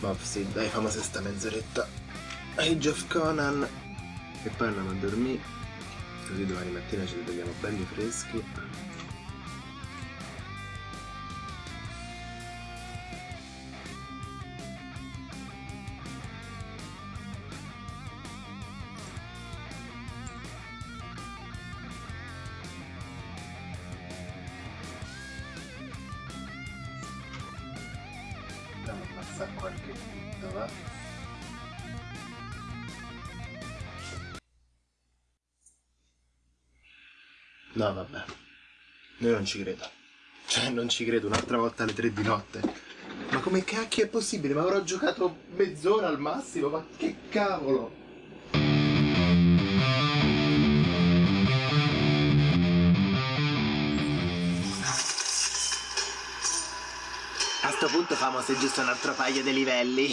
Ma sì, dai, famo sta mezz'oretta. Age of Conan. E poi andiamo a dormire. Così domani mattina ci svegliamo belli freschi. Andiamo a passare qualche dito, va? No, vabbè. Io non ci credo. Cioè, non ci credo, un'altra volta alle tre di notte. Ma come cacchio è possibile? Ma avrò giocato mezz'ora al massimo, ma che cavolo! Sto punto famo se giusto un altro paio di livelli.